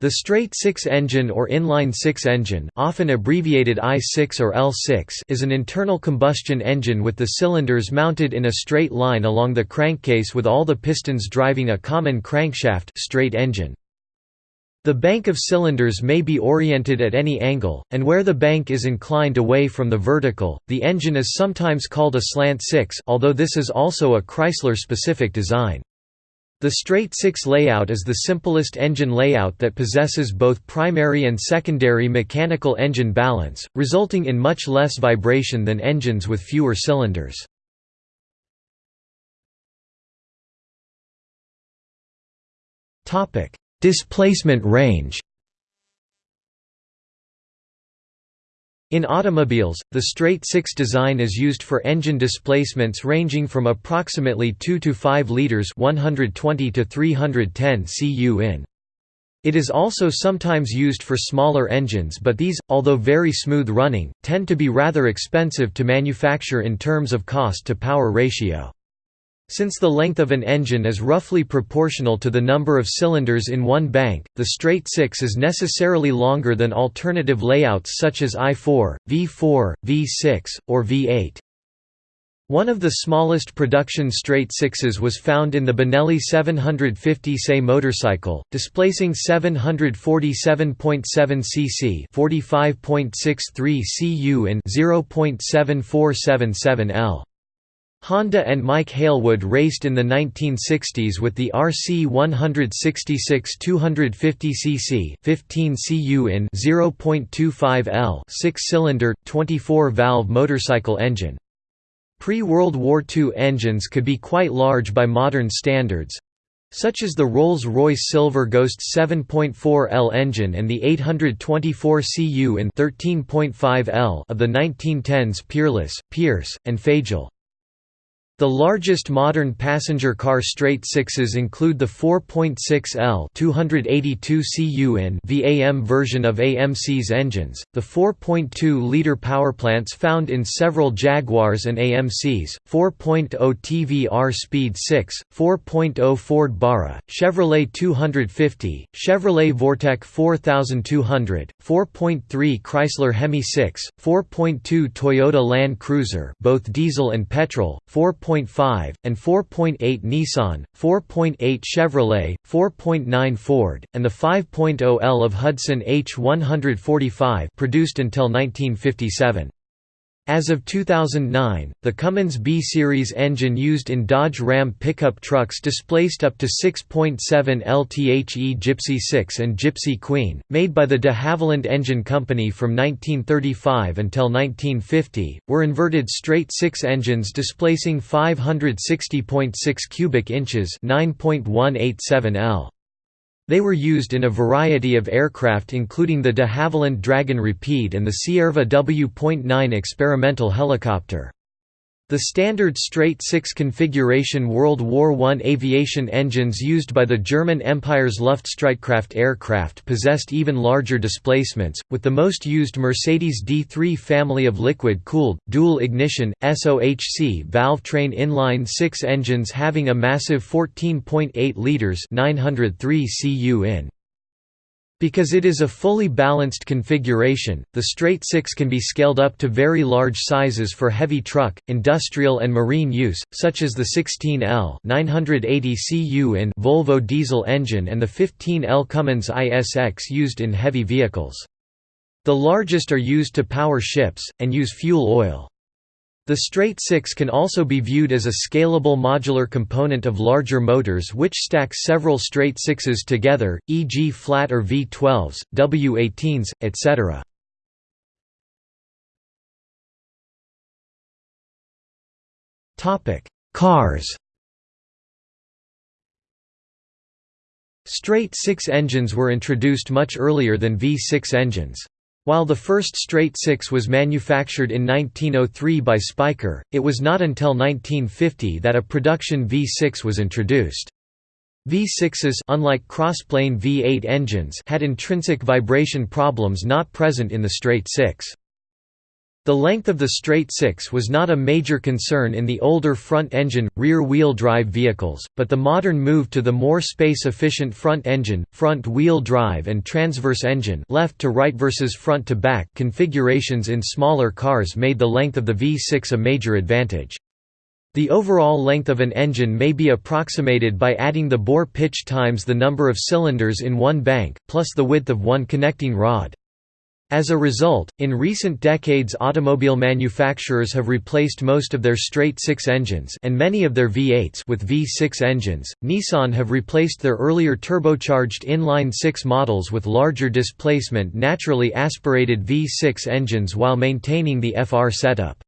The straight-six engine or inline-six engine often abbreviated I6 or L6 is an internal combustion engine with the cylinders mounted in a straight line along the crankcase with all the pistons driving a common crankshaft straight engine. The bank of cylinders may be oriented at any angle, and where the bank is inclined away from the vertical, the engine is sometimes called a slant six although this is also a Chrysler-specific design. The straight-six layout is the simplest engine layout that possesses both primary and secondary mechanical engine balance, resulting in much less vibration than engines with fewer cylinders. Displacement range In automobiles, the straight-six design is used for engine displacements ranging from approximately 2 to 5 liters 120 to 310 cu in. It is also sometimes used for smaller engines but these, although very smooth running, tend to be rather expensive to manufacture in terms of cost to power ratio. Since the length of an engine is roughly proportional to the number of cylinders in one bank, the straight six is necessarily longer than alternative layouts such as I4, V4, V6, or V8. One of the smallest production straight sixes was found in the Benelli 750 SE motorcycle, displacing 747.7 cc 45.63 cu in 0.7477 L. Honda and Mike Hailwood raced in the 1960s with the RC 166 250 cc 15 cu in 0.25 L 6-cylinder 24-valve motorcycle engine. Pre-World War II engines could be quite large by modern standards, such as the Rolls-Royce Silver Ghost 7.4 L engine and the 824 cu in 13.5 L of the 1910s Peerless, Pierce, and Fageol. The largest modern passenger car straight sixes include the 4.6L 282 cu in VAM version of AMC's engines, the 4.2-liter powerplants found in several Jaguars and AMCs, 4.0 TVR Speed 6, 4.0 Ford Barra, Chevrolet 250, Chevrolet Vortec 4200, 4.3 Chrysler Hemi 6, 4.2 Toyota Land Cruiser both diesel and petrol, 4. 4.5, and 4.8 Nissan, 4.8 Chevrolet, 4.9 Ford, and the 5.0 L of Hudson H145 produced until 1957. As of 2009, the Cummins B-Series engine used in Dodge Ram pickup trucks displaced up to 6.7 LTHE Gipsy 6 and Gipsy Queen, made by the de Havilland Engine Company from 1935 until 1950, were inverted straight six engines displacing 560.6 cubic inches 9.187 L. They were used in a variety of aircraft including the de Havilland Dragon Rapide and the Cierva W.9 experimental helicopter. The standard straight-six configuration World War I aviation engines used by the German Empire's Luftstreitkräfte aircraft possessed even larger displacements, with the most used Mercedes D3 family of liquid-cooled, dual-ignition, SOHC valve-train inline-six engines having a massive 14.8 litres 903 cu in. Because it is a fully balanced configuration, the straight six can be scaled up to very large sizes for heavy truck, industrial and marine use, such as the 16L 980 cu in Volvo diesel engine and the 15L Cummins ISX used in heavy vehicles. The largest are used to power ships, and use fuel oil. The straight six can also be viewed as a scalable modular component of larger motors which stack several straight sixes together, e.g. flat or V12s, W18s, etc. Cars Straight six engines were introduced much earlier than V6 engines. While the first straight six was manufactured in 1903 by Spyker, it was not until 1950 that a production V6 was introduced. V6s unlike crossplane V8 engines had intrinsic vibration problems not present in the straight six. The length of the straight six was not a major concern in the older front-engine, rear-wheel drive vehicles, but the modern move to the more space-efficient front-engine, front-wheel drive and transverse engine left to right versus front to back configurations in smaller cars made the length of the V6 a major advantage. The overall length of an engine may be approximated by adding the bore pitch times the number of cylinders in one bank, plus the width of one connecting rod. As a result, in recent decades automobile manufacturers have replaced most of their straight-six engines and many of their V8s with V6 engines. Nissan have replaced their earlier turbocharged inline-six models with larger displacement naturally aspirated V6 engines while maintaining the FR setup.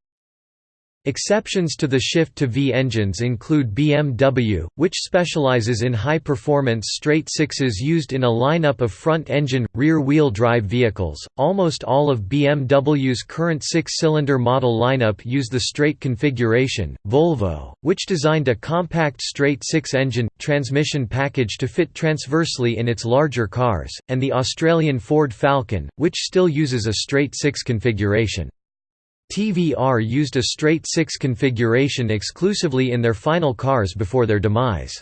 Exceptions to the shift to V engines include BMW, which specializes in high-performance straight sixes used in a lineup of front-engine, rear-wheel drive vehicles. Almost all of BMW's current six-cylinder model lineup use the straight configuration. Volvo, which designed a compact straight six-engine transmission package to fit transversely in its larger cars, and the Australian Ford Falcon, which still uses a straight six configuration. TVR used a straight six configuration exclusively in their final cars before their demise.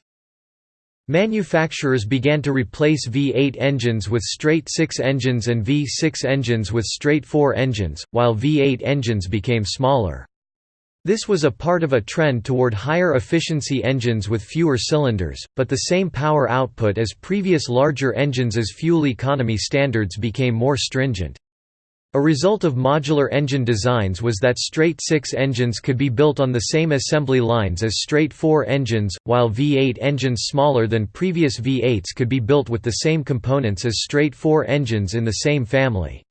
Manufacturers began to replace V8 engines with straight 6 engines and V6 engines with straight 4 engines, while V8 engines became smaller. This was a part of a trend toward higher efficiency engines with fewer cylinders, but the same power output as previous larger engines as fuel economy standards became more stringent. A result of modular engine designs was that straight-six engines could be built on the same assembly lines as straight-four engines, while V8 engines smaller than previous V8s could be built with the same components as straight-four engines in the same family.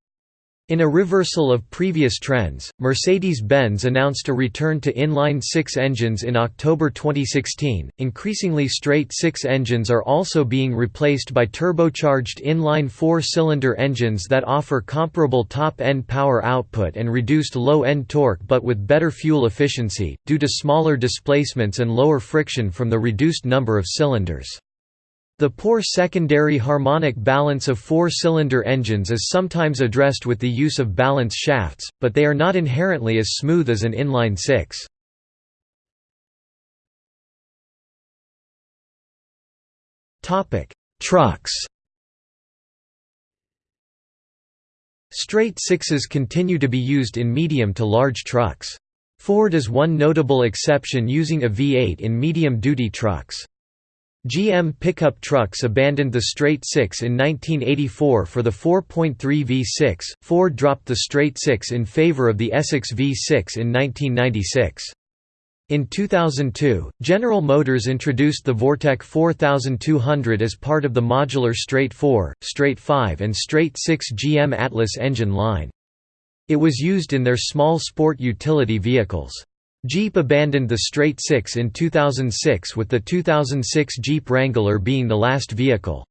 In a reversal of previous trends, Mercedes-Benz announced a return to inline-six engines in October 2016. Increasingly straight-six engines are also being replaced by turbocharged inline four-cylinder engines that offer comparable top-end power output and reduced low-end torque but with better fuel efficiency, due to smaller displacements and lower friction from the reduced number of cylinders. The poor secondary harmonic balance of four-cylinder engines is sometimes addressed with the use of balance shafts, but they are not inherently as smooth as an inline six. Trucks Straight sixes continue to be used in medium to large trucks. Ford is one notable exception using a V8 in medium-duty trucks. GM pickup trucks abandoned the straight six in 1984 for the 4.3 V6. Ford dropped the straight six in favor of the Essex V6 in 1996. In 2002, General Motors introduced the Vortec 4200 as part of the modular straight 4, straight 5 and straight 6 GM Atlas engine line. It was used in their small sport utility vehicles. Jeep abandoned the straight six in 2006 with the 2006 Jeep Wrangler being the last vehicle.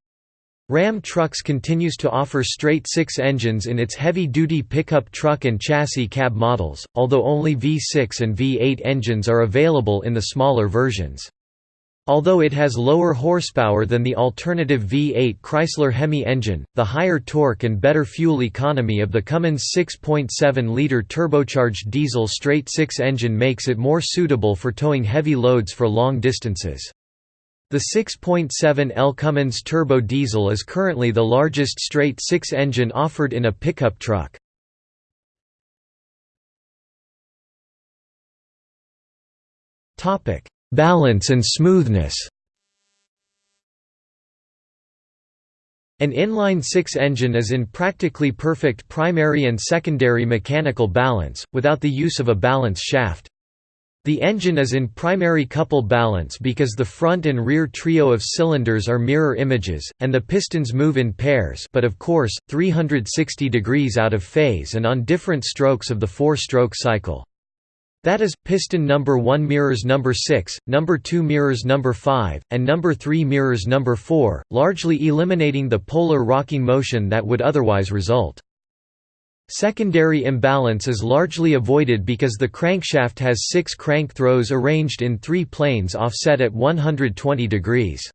Ram Trucks continues to offer straight six engines in its heavy-duty pickup truck and chassis cab models, although only V6 and V8 engines are available in the smaller versions. Although it has lower horsepower than the alternative V8 Chrysler Hemi engine, the higher torque and better fuel economy of the Cummins 6.7-liter turbocharged diesel straight-six engine makes it more suitable for towing heavy loads for long distances. The 6.7L Cummins turbo diesel is currently the largest straight-six engine offered in a pickup truck. Topic Balance and smoothness An inline-six engine is in practically perfect primary and secondary mechanical balance, without the use of a balance shaft. The engine is in primary couple balance because the front and rear trio of cylinders are mirror images, and the pistons move in pairs but of course, 360 degrees out of phase and on different strokes of the four-stroke cycle. That is, piston number 1 mirrors number 6, number 2 mirrors number 5, and number 3 mirrors number 4, largely eliminating the polar rocking motion that would otherwise result. Secondary imbalance is largely avoided because the crankshaft has six crank throws arranged in three planes offset at 120 degrees.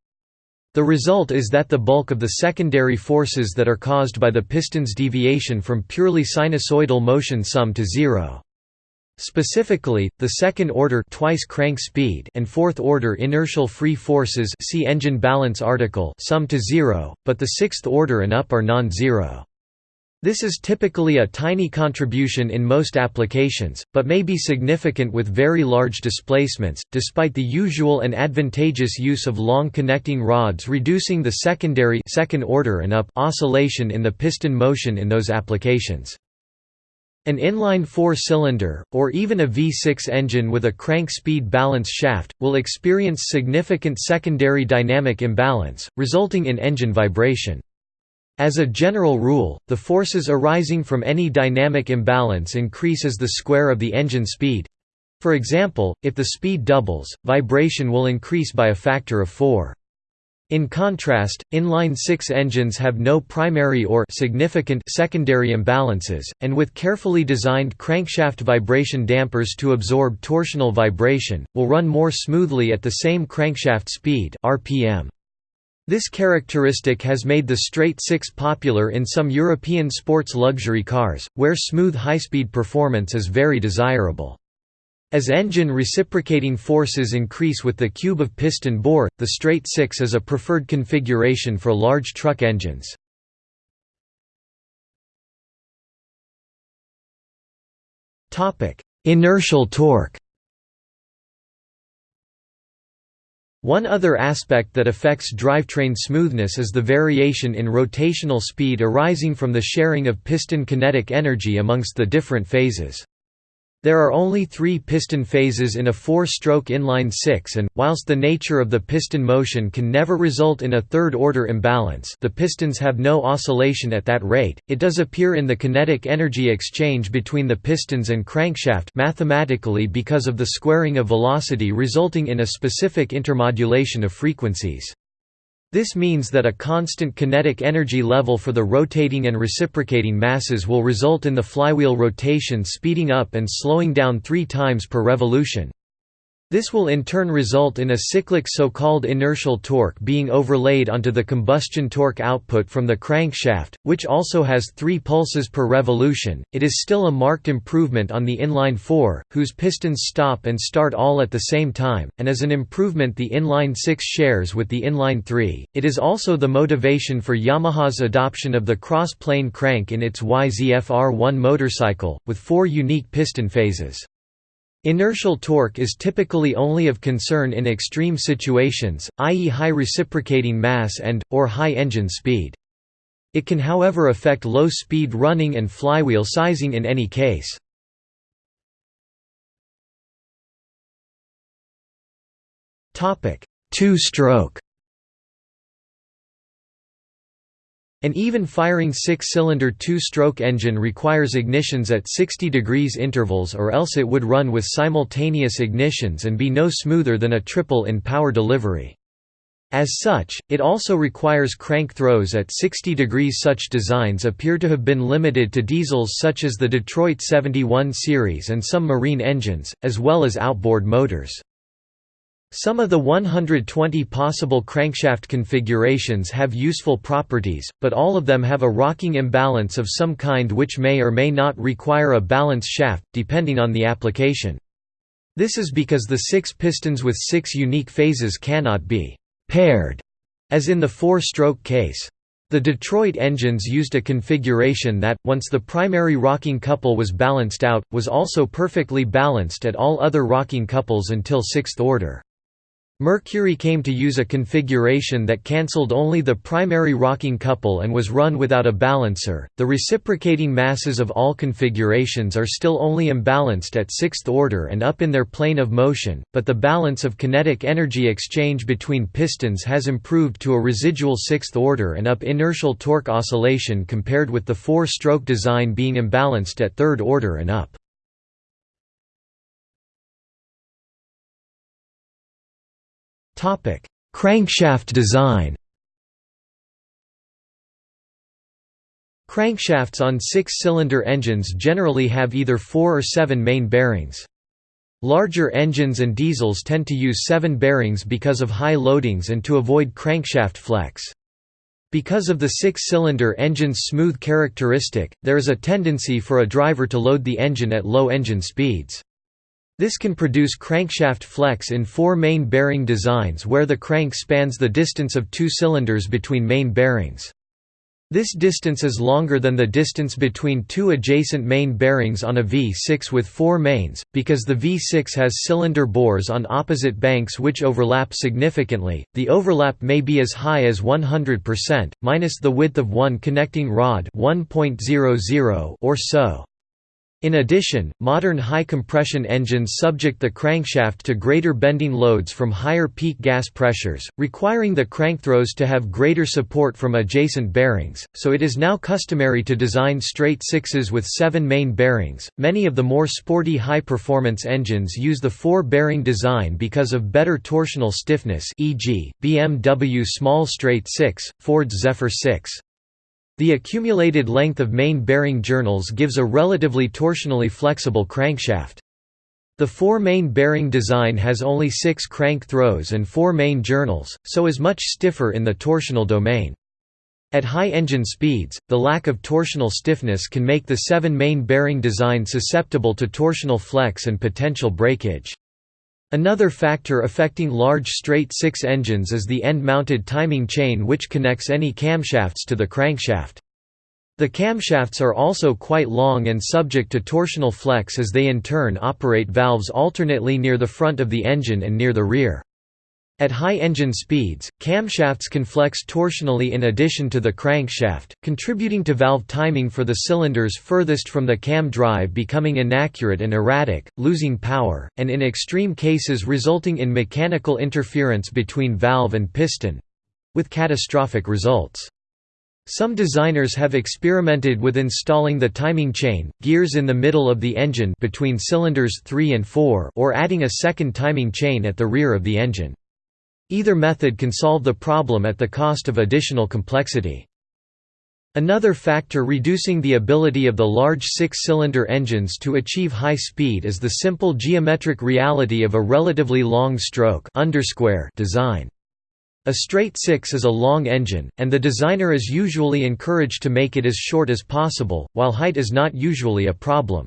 The result is that the bulk of the secondary forces that are caused by the piston's deviation from purely sinusoidal motion sum to zero. Specifically, the second-order twice crank speed and fourth-order inertial free forces see engine balance article sum to zero, but the sixth-order and up are non-zero. This is typically a tiny contribution in most applications, but may be significant with very large displacements, despite the usual and advantageous use of long connecting rods reducing the secondary second order and up oscillation in the piston motion in those applications. An inline four-cylinder, or even a V6 engine with a crank speed balance shaft, will experience significant secondary dynamic imbalance, resulting in engine vibration. As a general rule, the forces arising from any dynamic imbalance increase as the square of the engine speed. For example, if the speed doubles, vibration will increase by a factor of 4. In contrast, inline-six engines have no primary or significant secondary imbalances, and with carefully designed crankshaft vibration dampers to absorb torsional vibration, will run more smoothly at the same crankshaft speed RPM. This characteristic has made the straight six popular in some European sports luxury cars, where smooth high-speed performance is very desirable. As engine reciprocating forces increase with the cube of piston bore, the straight six is a preferred configuration for large truck engines. Inertial torque One other aspect that affects drivetrain smoothness is the variation in rotational speed arising from the sharing of piston kinetic energy amongst the different phases. There are only three piston phases in a four-stroke inline six and, whilst the nature of the piston motion can never result in a third-order imbalance the pistons have no oscillation at that rate, it does appear in the kinetic energy exchange between the pistons and crankshaft mathematically because of the squaring of velocity resulting in a specific intermodulation of frequencies. This means that a constant kinetic energy level for the rotating and reciprocating masses will result in the flywheel rotation speeding up and slowing down three times per revolution. This will in turn result in a cyclic so-called inertial torque being overlaid onto the combustion torque output from the crankshaft, which also has 3 pulses per revolution. It is still a marked improvement on the inline 4, whose pistons stop and start all at the same time, and as an improvement the inline 6 shares with the inline 3. It is also the motivation for Yamaha's adoption of the cross-plane crank in its YZF-R1 motorcycle, with four unique piston phases. Inertial torque is typically only of concern in extreme situations, i.e. high reciprocating mass and, or high engine speed. It can however affect low-speed running and flywheel sizing in any case. Two-stroke An even-firing six-cylinder two-stroke engine requires ignitions at 60 degrees intervals or else it would run with simultaneous ignitions and be no smoother than a triple in power delivery. As such, it also requires crank throws at 60 degrees Such designs appear to have been limited to diesels such as the Detroit 71 series and some marine engines, as well as outboard motors. Some of the 120 possible crankshaft configurations have useful properties, but all of them have a rocking imbalance of some kind which may or may not require a balance shaft, depending on the application. This is because the six pistons with six unique phases cannot be «paired», as in the four-stroke case. The Detroit engines used a configuration that, once the primary rocking couple was balanced out, was also perfectly balanced at all other rocking couples until sixth order. Mercury came to use a configuration that cancelled only the primary rocking couple and was run without a balancer. The reciprocating masses of all configurations are still only imbalanced at sixth order and up in their plane of motion, but the balance of kinetic energy exchange between pistons has improved to a residual sixth order and up inertial torque oscillation compared with the four-stroke design being imbalanced at third order and up. Crankshaft design Crankshafts on six-cylinder engines generally have either four or seven main bearings. Larger engines and diesels tend to use seven bearings because of high loadings and to avoid crankshaft flex. Because of the six-cylinder engine's smooth characteristic, there is a tendency for a driver to load the engine at low engine speeds. This can produce crankshaft flex in four main bearing designs where the crank spans the distance of two cylinders between main bearings. This distance is longer than the distance between two adjacent main bearings on a V6 with four mains, because the V6 has cylinder bores on opposite banks which overlap significantly. The overlap may be as high as 100%, minus the width of one connecting rod 1.00 or so. In addition, modern high-compression engines subject the crankshaft to greater bending loads from higher peak gas pressures, requiring the crankthrows to have greater support from adjacent bearings, so it is now customary to design straight sixes with seven main bearings. Many of the more sporty high-performance engines use the four-bearing design because of better torsional stiffness e.g., BMW Small Straight 6, Ford's Zephyr 6. The accumulated length of main bearing journals gives a relatively torsionally flexible crankshaft. The four main bearing design has only six crank throws and four main journals, so is much stiffer in the torsional domain. At high engine speeds, the lack of torsional stiffness can make the seven main bearing design susceptible to torsional flex and potential breakage. Another factor affecting large straight six engines is the end-mounted timing chain which connects any camshafts to the crankshaft. The camshafts are also quite long and subject to torsional flex as they in turn operate valves alternately near the front of the engine and near the rear. At high engine speeds, camshafts can flex torsionally in addition to the crankshaft, contributing to valve timing for the cylinders furthest from the cam drive becoming inaccurate and erratic, losing power, and in extreme cases resulting in mechanical interference between valve and piston—with catastrophic results. Some designers have experimented with installing the timing chain, gears in the middle of the engine between cylinders 3 and 4 or adding a second timing chain at the rear of the engine. Either method can solve the problem at the cost of additional complexity. Another factor reducing the ability of the large six-cylinder engines to achieve high speed is the simple geometric reality of a relatively long stroke design. A straight six is a long engine, and the designer is usually encouraged to make it as short as possible, while height is not usually a problem.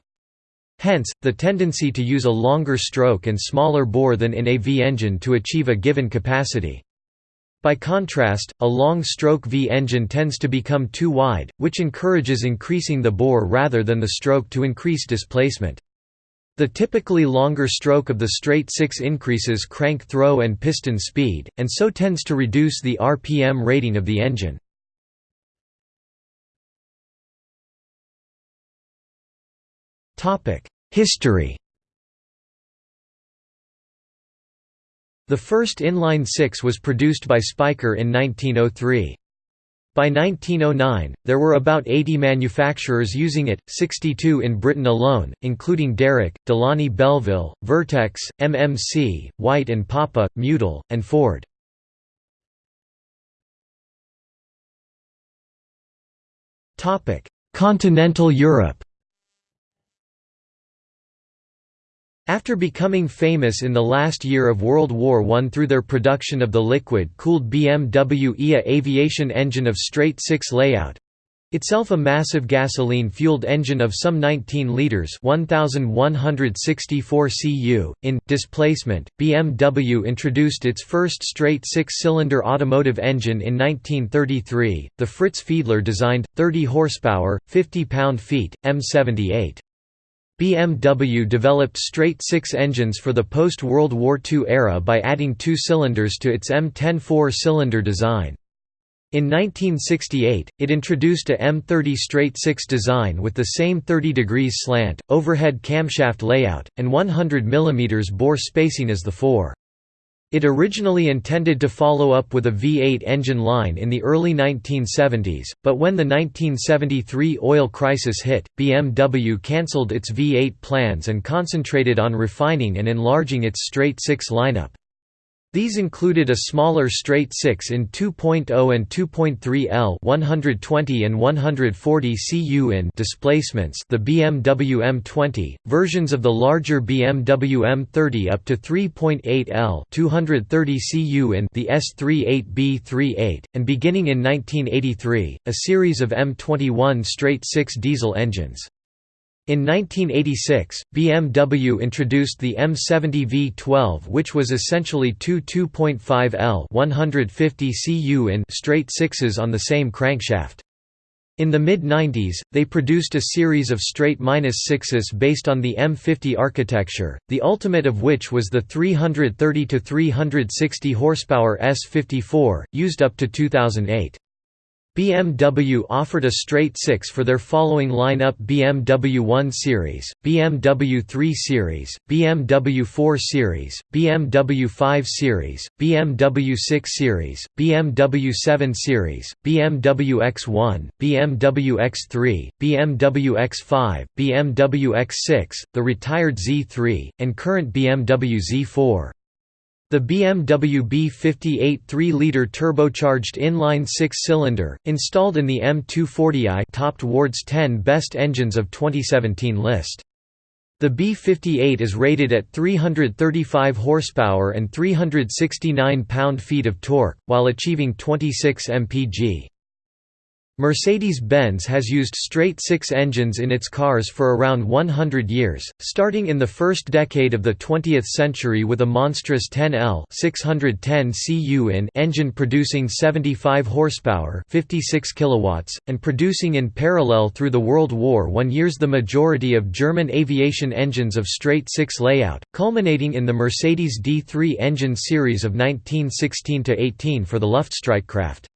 Hence, the tendency to use a longer stroke and smaller bore than in a V engine to achieve a given capacity. By contrast, a long-stroke V engine tends to become too wide, which encourages increasing the bore rather than the stroke to increase displacement. The typically longer stroke of the straight six increases crank throw and piston speed, and so tends to reduce the RPM rating of the engine. History The first inline six was produced by Spyker in 1903. By 1909, there were about 80 manufacturers using it, 62 in Britain alone, including Darracq, Delaunay Belleville, Vertex, MMC, White and Poppe, Mudal, and Ford. Continental Europe After becoming famous in the last year of World War I through their production of the liquid-cooled BMW EA aviation engine of straight-six layout, itself a massive gasoline-fueled engine of some 19 liters (1164 cu) in displacement. BMW introduced its first straight six-cylinder automotive engine in 1933, the Fritz Fiedler designed 30 horsepower, 50 pound-feet M78. BMW developed straight six engines for the post-World War II era by adding two cylinders to its M10 four-cylinder design. In 1968, it introduced a M30 straight six design with the same 30 degrees slant, overhead camshaft layout, and 100 mm bore spacing as the four. It originally intended to follow up with a V8 engine line in the early 1970s, but when the 1973 oil crisis hit, BMW cancelled its V8 plans and concentrated on refining and enlarging its straight-six lineup. These included a smaller straight 6 in 2.0 and 2.3 L 120 and 140 cu in displacements the BMW M20, versions of the larger BMW M30 up to 3.8 L 230 cu in the S38B38, and beginning in 1983, a series of M21 straight 6 diesel engines. In 1986, BMW introduced the M70 V12 which was essentially two 2.5 L 150 cu in straight sixes on the same crankshaft. In the mid-90s, they produced a series of straight -6s based on the M50 architecture, the ultimate of which was the 330–360 horsepower S54, used up to 2008. BMW offered a straight 6 for their following lineup BMW 1 Series, BMW 3 Series, BMW 4 Series, BMW 5 Series, BMW 6 Series, BMW 7 Series, BMW X1, BMW X3, BMW X5, BMW X6, the retired Z3, and current BMW Z4. The BMW B58 3-liter turbocharged inline six-cylinder, installed in the M240i topped Ward's 10 best engines of 2017 list. The B58 is rated at 335 horsepower and 369 pound-feet of torque, while achieving 26 mpg. Mercedes-Benz has used straight-six engines in its cars for around 100 years, starting in the first decade of the 20th century with a monstrous 10L 610 cu in engine producing 75 horsepower 56 kilowatts, and producing in parallel through the World War I years the majority of German aviation engines of straight-six layout, culminating in the Mercedes D3 engine series of 1916–18 for the Luftstreitkräfte.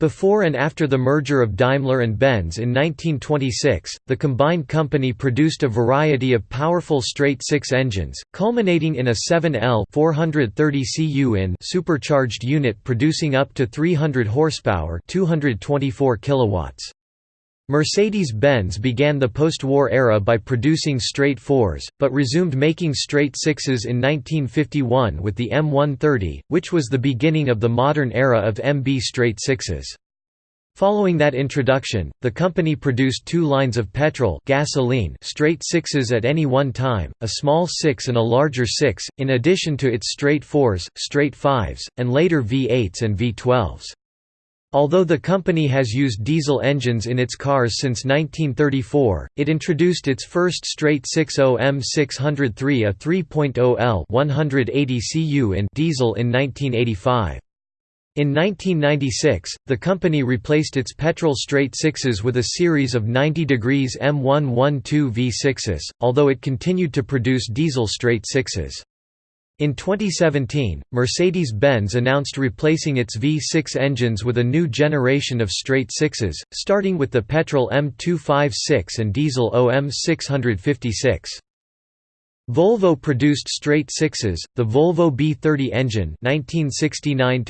Before and after the merger of Daimler and Benz in 1926, the combined company produced a variety of powerful straight-six engines, culminating in a 7L 430 cu in supercharged unit producing up to 300 horsepower 224 kilowatts. Mercedes-Benz began the post-war era by producing straight fours, but resumed making straight sixes in 1951 with the M130, which was the beginning of the modern era of MB straight sixes. Following that introduction, the company produced two lines of petrol gasoline straight sixes at any one time, a small six and a larger six, in addition to its straight fours, straight fives, and later V8s and V12s. Although the company has used diesel engines in its cars since 1934, it introduced its first straight 6.0 M603 a 3.0 L 180 cu in diesel in 1985. In 1996, the company replaced its petrol straight sixes with a series of 90 degrees M112 V6s, although it continued to produce diesel straight sixes. In 2017, Mercedes-Benz announced replacing its V6 engines with a new generation of straight sixes, starting with the petrol M256 and diesel OM656. Volvo produced straight sixes, the Volvo B30 engine 1969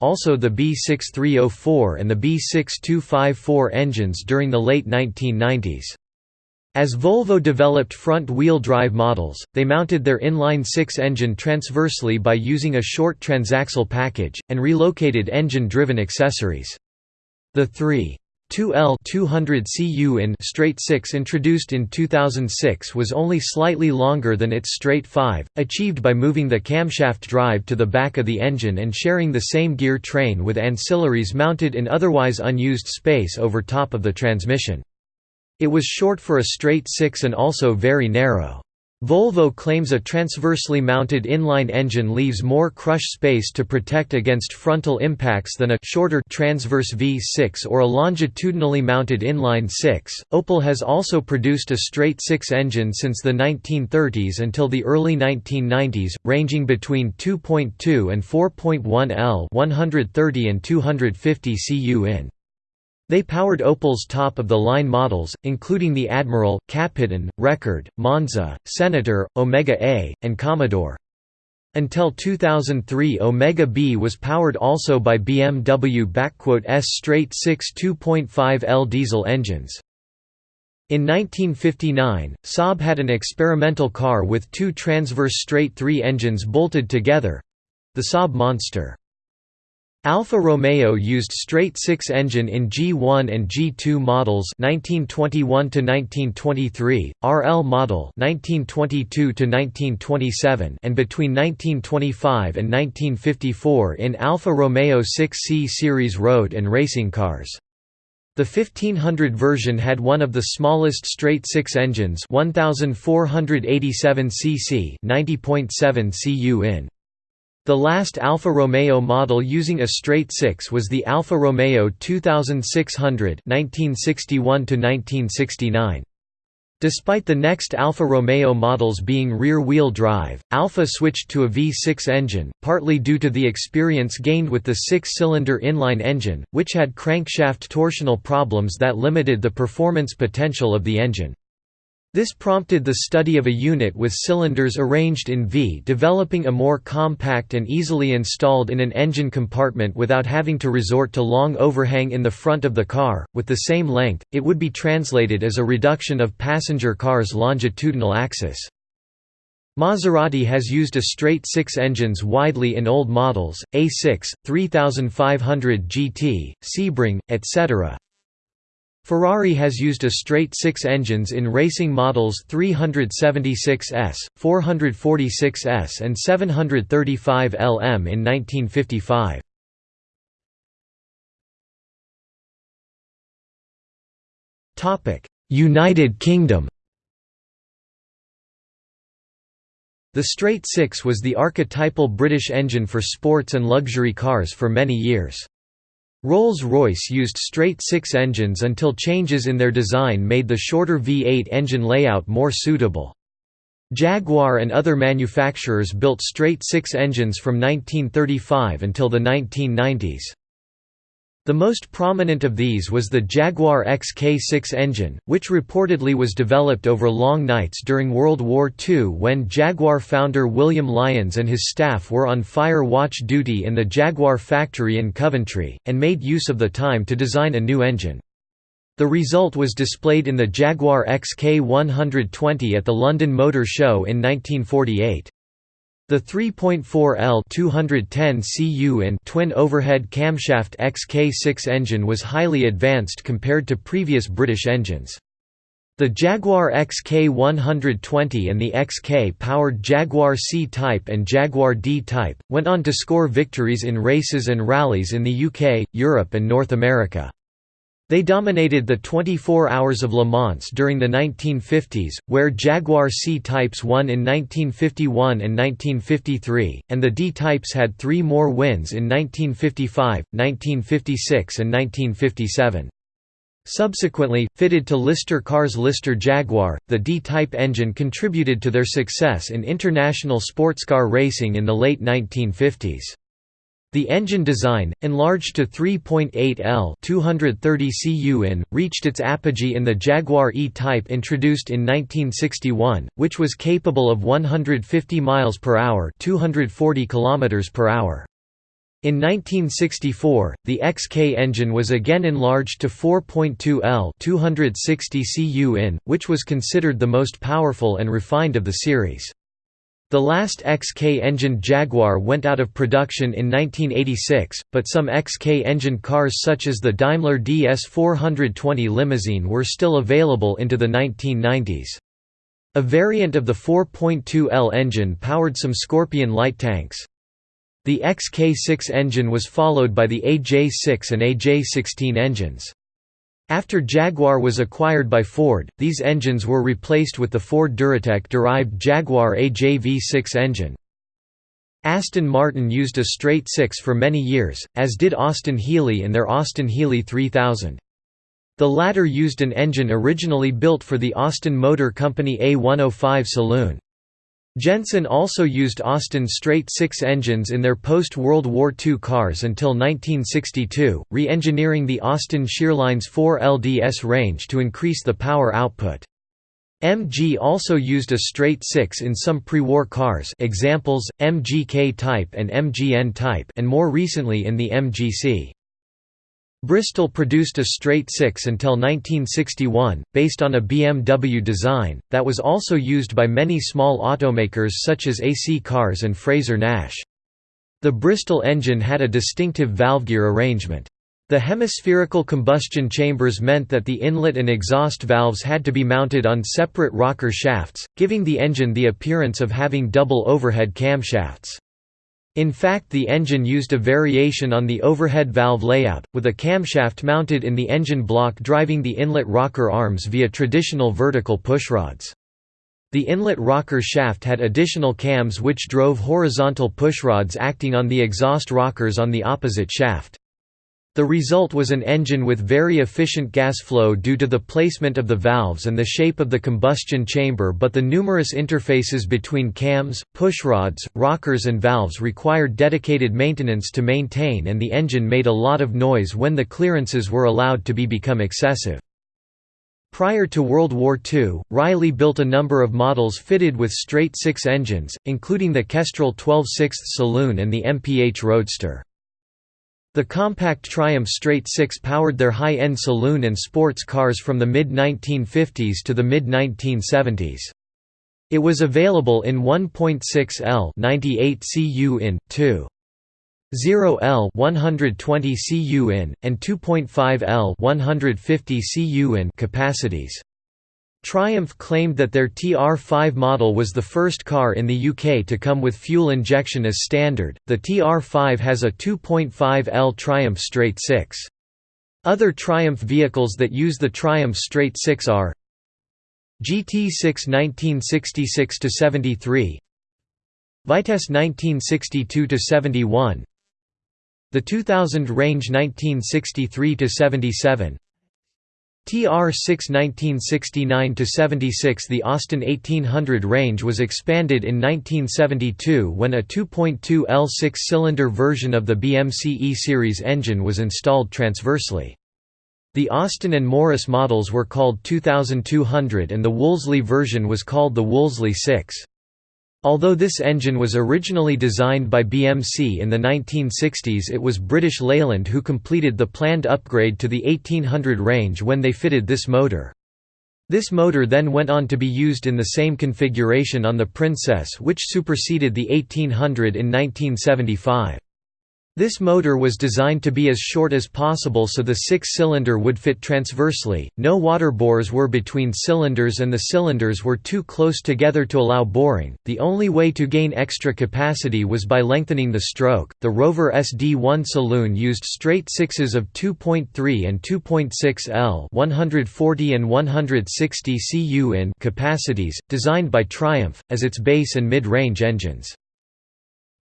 also the B6304 and the B6254 engines during the late 1990s. As Volvo developed front-wheel drive models, they mounted their inline-six engine transversely by using a short transaxle package, and relocated engine-driven accessories. The 3. 2L 200 cu in straight 6 introduced in 2006 was only slightly longer than its straight 5, achieved by moving the camshaft drive to the back of the engine and sharing the same gear train with ancillaries mounted in otherwise unused space over top of the transmission. It was short for a straight six and also very narrow. Volvo claims a transversely mounted inline engine leaves more crush space to protect against frontal impacts than a shorter transverse V6 or a longitudinally mounted inline 6. Opel has also produced a straight 6 engine since the 1930s until the early 1990s, ranging between 2.2 and 4.1 L 130 and 250 cu in. They powered Opel's top-of-the-line models, including the Admiral, Kapitän, Rekord, Monza, Senator, Omega A, and Commodore. Until 2003 Omega B was powered also by BMW S straight 6 2.5 L diesel engines. In 1959, Saab had an experimental car with two transverse straight three engines bolted together—the Saab Monster. Alfa Romeo used straight six engine in G1 and G2 models 1921 to 1923, RL model 1922 to 1927, and between 1925 and 1954 in Alfa Romeo 6C series road and racing cars. The 1500 version had one of the smallest straight six engines 1487 cc 90.7 cu in. The last Alfa Romeo model using a straight six was the Alfa Romeo 2600 1961 Despite the next Alfa Romeo models being rear-wheel drive, Alfa switched to a V6 engine, partly due to the experience gained with the six-cylinder inline engine, which had crankshaft torsional problems that limited the performance potential of the engine. This prompted the study of a unit with cylinders arranged in V developing a more compact and easily installed in an engine compartment without having to resort to long overhang in the front of the car, with the same length, it would be translated as a reduction of passenger car's longitudinal axis. Maserati has used a straight six engines widely in old models, A6, 3500 GT, Sebring, etc. Ferrari has used a straight six engines in racing models 376S, 446S and 735 LM in 1955. United Kingdom The straight six was the archetypal British engine for sports and luxury cars for many years. Rolls-Royce used straight six engines until changes in their design made the shorter V8 engine layout more suitable. Jaguar and other manufacturers built straight six engines from 1935 until the 1990s. The most prominent of these was the Jaguar XK6 engine, which reportedly was developed over long nights during World War II when Jaguar founder William Lyons and his staff were on fire watch duty in the Jaguar factory in Coventry, and made use of the time to design a new engine. The result was displayed in the Jaguar XK120 at the London Motor Show in 1948. The 3.4L 210 cu in twin overhead camshaft XK6 engine was highly advanced compared to previous British engines. The Jaguar XK120 and the XK-powered Jaguar C-Type and Jaguar D-Type, went on to score victories in races and rallies in the UK, Europe and North America. They dominated the 24 Hours of Le Mans during the 1950s, where Jaguar C-types won in 1951 and 1953, and the D-types had three more wins in 1955, 1956 and 1957. Subsequently, fitted to Lister Cars Lister Jaguar, the D-type engine contributed to their success in international sportscar racing in the late 1950s. The engine design, enlarged to 3.8 L 230 cu in, reached its apogee in the Jaguar E-Type introduced in 1961, which was capable of 150 miles per hour, 240 kilometers per hour. In 1964, the XK engine was again enlarged to 4.2 L 260 cu in, which was considered the most powerful and refined of the series. The last XK-engined Jaguar went out of production in 1986, but some XK-engined cars such as the Daimler DS 420 limousine were still available into the 1990s. A variant of the 4.2L engine powered some Scorpion light tanks. The XK6 engine was followed by the AJ6 and AJ16 engines. After Jaguar was acquired by Ford, these engines were replaced with the Ford Duratec-derived Jaguar AJ-V6 engine. Aston Martin used a straight six for many years, as did Austin Healey in their Austin Healey 3000. The latter used an engine originally built for the Austin Motor Company A105 saloon. Jensen also used Austin straight six engines in their post-World War II cars until 1962, re-engineering the Austin Sheerline's 4 LDS range to increase the power output. MG also used a straight six in some pre-war cars examples, MGK type and MGN type and more recently in the MGC. Bristol produced a straight six until 1961, based on a BMW design, that was also used by many small automakers such as AC Cars and Frazer-Nash. The Bristol engine had a distinctive valve-gear arrangement. The hemispherical combustion chambers meant that the inlet and exhaust valves had to be mounted on separate rocker shafts, giving the engine the appearance of having double overhead camshafts. In fact the engine used a variation on the overhead valve layout, with a camshaft mounted in the engine block driving the inlet rocker arms via traditional vertical pushrods. The inlet rocker shaft had additional cams which drove horizontal pushrods acting on the exhaust rockers on the opposite shaft. The result was an engine with very efficient gas flow due to the placement of the valves and the shape of the combustion chamber but the numerous interfaces between cams, pushrods, rockers and valves required dedicated maintenance to maintain and the engine made a lot of noise when the clearances were allowed to be become excessive. Prior to World War II, Riley built a number of models fitted with straight-six engines, including the Kestrel 12 6 saloon and the MPH Roadster. The compact Triumph Straight Six powered their high-end saloon and sports cars from the mid-1950s to the mid-1970s. It was available in 1.6 L 98 cu in, 2. 0 L 120 cu in, and 2.5 L 150 cu in capacities. Triumph claimed that their TR5 model was the first car in the UK to come with fuel injection as standard. The TR5 has a 2.5 L Triumph Straight 6. Other Triumph vehicles that use the Triumph Straight 6 are GT6 1966 73, Vitesse 1962 71, the 2000 range 1963 77, TR-6 1969–76 The Austin 1800 range was expanded in 1972 when a 2.2 L six-cylinder version of the BMC E-Series engine was installed transversely. The Austin and Morris models were called 2200 and the Wolseley version was called the Wolseley 6. Although this engine was originally designed by BMC in the 1960s it was British Leyland who completed the planned upgrade to the 1800 range when they fitted this motor. This motor then went on to be used in the same configuration on the Princess which superseded the 1800 in 1975. This motor was designed to be as short as possible so the six-cylinder would fit transversely, no water bores were between cylinders and the cylinders were too close together to allow boring. The only way to gain extra capacity was by lengthening the stroke. The Rover SD1 saloon used straight sixes of 2.3 and 2.6 L 140 and 160 cu in capacities, designed by Triumph, as its base and mid-range engines.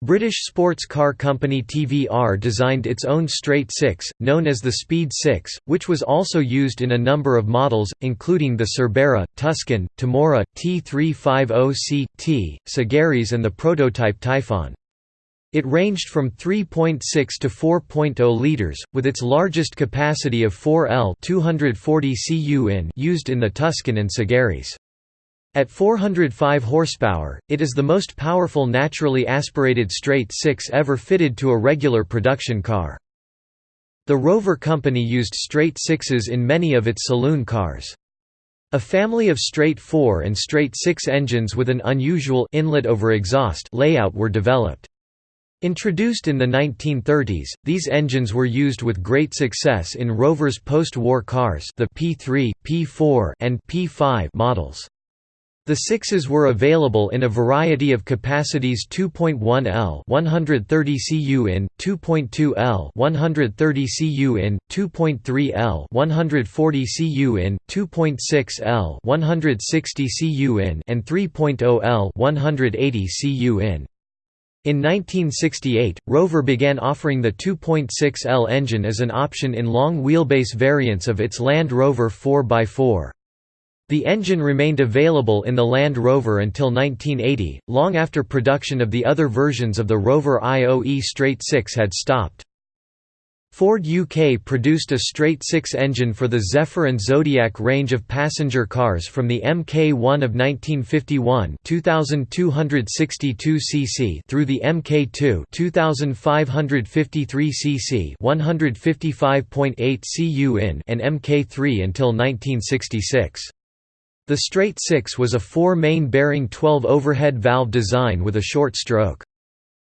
British sports car company TVR designed its own straight six, known as the Speed 6, which was also used in a number of models, including the Cerbera, Tuscan, Tamora, T350C, T, Sagaris and the prototype Typhon. It ranged from 3.6 to 4.0 liters, with its largest capacity of 4 L 240 cu in used in the Tuscan and Sagaris. At 405 horsepower, it is the most powerful naturally aspirated straight six ever fitted to a regular production car. The Rover company used straight sixes in many of its saloon cars. A family of straight 4 and straight 6 engines with an unusual inlet over exhaust layout were developed. Introduced in the 1930s, these engines were used with great success in Rover's post-war cars the P3, P4 and P5 models. The sixes were available in a variety of capacities 2.1 L 130 cu in, 2.2 L 130 cu in, 2.3 L 140 cu in, 2.6 L 160 cu in and 3.0 L 180 cu in. In 1968, Rover began offering the 2.6L engine as an option in long wheelbase variants of its Land Rover 4x4. The engine remained available in the Land Rover until 1980, long after production of the other versions of the Rover IOE Straight Six had stopped. Ford UK produced a straight-six engine for the Zephyr and Zodiac range of passenger cars from the Mk1 of 1951 2262 cc through the Mk2 2553 cc 155.8 cu in and Mk3 until 1966. The straight-six was a four-main bearing 12 overhead valve design with a short stroke.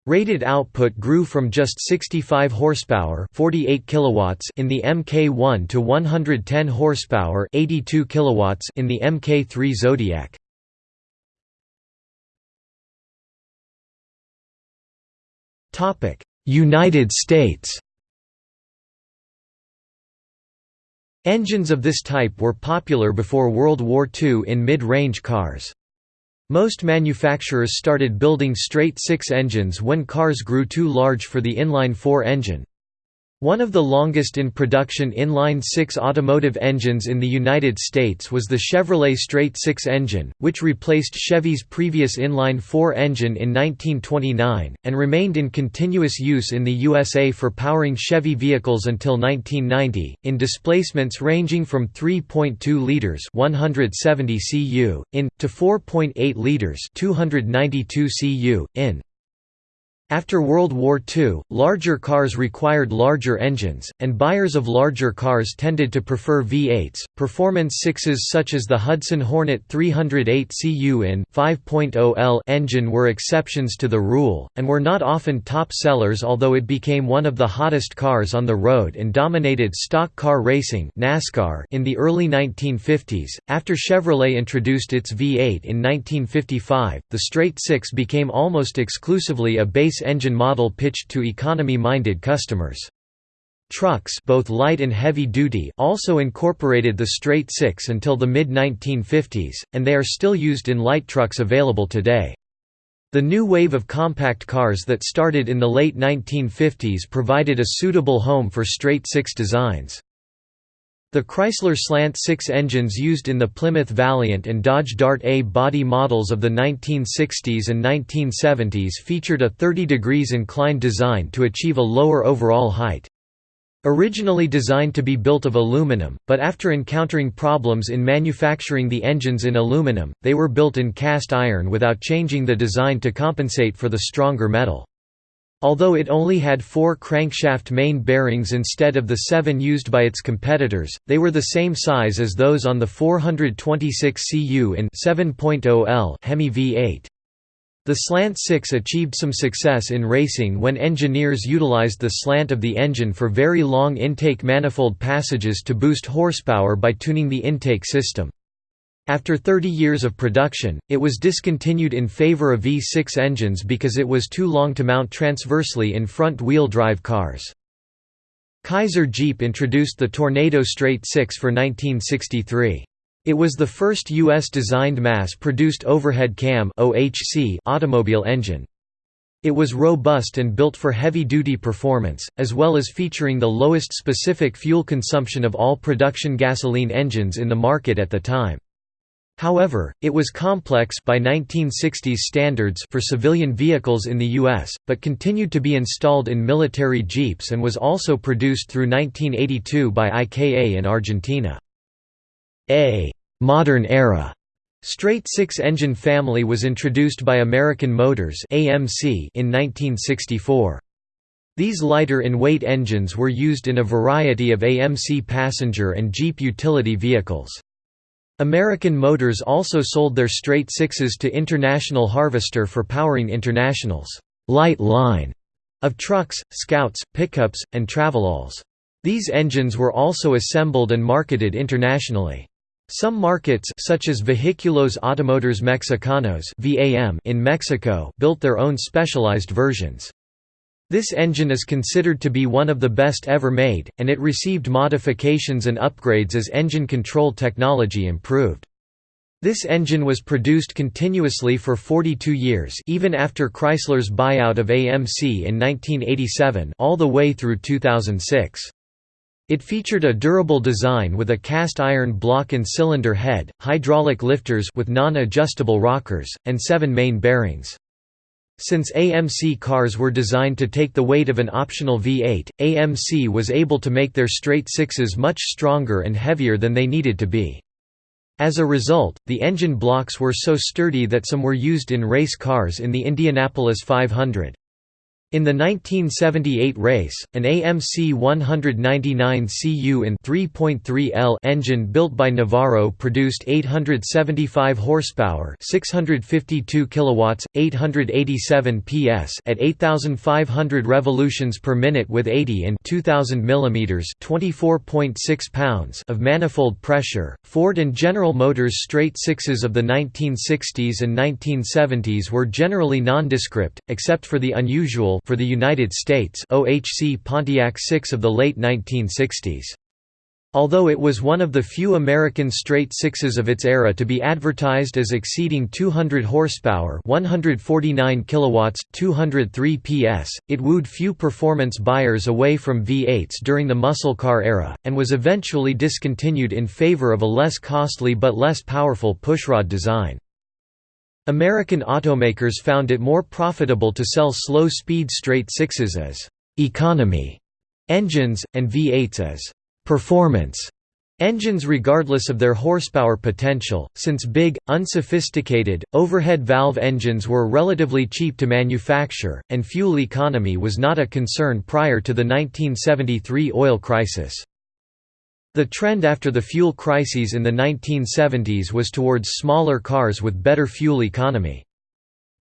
Rated output grew from just 65 horsepower, 48 kilowatts in the Mk1 to 110 horsepower, 82 kilowatts in the Mk3 Zodiac. Topic: United States. Engines of this type were popular before World War II in mid-range cars. Most manufacturers started building straight six engines when cars grew too large for the inline-four engine. One of the longest in production inline-six automotive engines in the United States was the Chevrolet straight-six engine, which replaced Chevy's previous inline-four engine in 1929, and remained in continuous use in the USA for powering Chevy vehicles until 1990, in displacements ranging from 3.2 liters 170 cu, in, to 4.8 liters 292 cu, in. After World War II, larger cars required larger engines, and buyers of larger cars tended to prefer V8s. Performance sixes such as the Hudson Hornet 308 cu in 5.0 L engine were exceptions to the rule, and were not often top sellers although it became one of the hottest cars on the road and dominated stock car racing NASCAR in the early 1950s. After Chevrolet introduced its V8 in 1955, the straight six became almost exclusively a base engine model pitched to economy-minded customers. Trucks both light and heavy duty also incorporated the straight six until the mid-1950s, and they are still used in light trucks available today. The new wave of compact cars that started in the late 1950s provided a suitable home for straight six designs. The Chrysler Slant 6 engines used in the Plymouth Valiant and Dodge Dart A body models of the 1960s and 1970s featured a 30 degrees inclined design to achieve a lower overall height. Originally designed to be built of aluminum, but after encountering problems in manufacturing the engines in aluminum, they were built in cast iron without changing the design to compensate for the stronger metal. Although it only had four crankshaft main bearings instead of the seven used by its competitors, they were the same size as those on the 426 cu in 7.0 L Hemi V8. The Slant 6 achieved some success in racing when engineers utilized the slant of the engine for very long intake manifold passages to boost horsepower by tuning the intake system. After 30 years of production, it was discontinued in favor of V6 engines because it was too long to mount transversely in front-wheel drive cars. Kaiser Jeep introduced the Tornado Straight 6 for 1963. It was the first U.S.-designed mass-produced overhead cam automobile engine. It was robust and built for heavy-duty performance, as well as featuring the lowest specific fuel consumption of all production gasoline engines in the market at the time. However, it was complex by 1960s standards for civilian vehicles in the U.S., but continued to be installed in military jeeps and was also produced through 1982 by IKA in Argentina. A «modern era» straight six-engine family was introduced by American Motors AMC in 1964. These lighter-in-weight engines were used in a variety of AMC passenger and Jeep utility vehicles. American Motors also sold their straight sixes to International Harvester for powering International's light line of trucks, scouts, pickups, and travelalls. These engines were also assembled and marketed internationally. Some markets such as Vehiculos Automotores Mexicanos in Mexico built their own specialized versions. This engine is considered to be one of the best ever made, and it received modifications and upgrades as engine control technology improved. This engine was produced continuously for 42 years even after Chrysler's buyout of AMC in 1987 all the way through 2006. It featured a durable design with a cast iron block and cylinder head, hydraulic lifters with non-adjustable rockers, and seven main bearings. Since AMC cars were designed to take the weight of an optional V8, AMC was able to make their straight sixes much stronger and heavier than they needed to be. As a result, the engine blocks were so sturdy that some were used in race cars in the Indianapolis 500. In the 1978 race, an AMC 199 cu in 3.3 L engine built by Navarro produced 875 horsepower, 652 kilowatts, 887 PS at 8500 revolutions per minute with 80 and 2000 mm, 24.6 pounds of manifold pressure. Ford and General Motors straight sixes of the 1960s and 1970s were generally nondescript, except for the unusual for the United States OHC Pontiac 6 of the late 1960s. Although it was one of the few American straight sixes of its era to be advertised as exceeding 200 horsepower 149 kilowatts, 203 PS, it wooed few performance buyers away from V8s during the muscle car era, and was eventually discontinued in favor of a less costly but less powerful pushrod design. American automakers found it more profitable to sell slow-speed straight sixes as «economy» engines, and V8s as «performance» engines regardless of their horsepower potential, since big, unsophisticated, overhead valve engines were relatively cheap to manufacture, and fuel economy was not a concern prior to the 1973 oil crisis. The trend after the fuel crises in the 1970s was towards smaller cars with better fuel economy.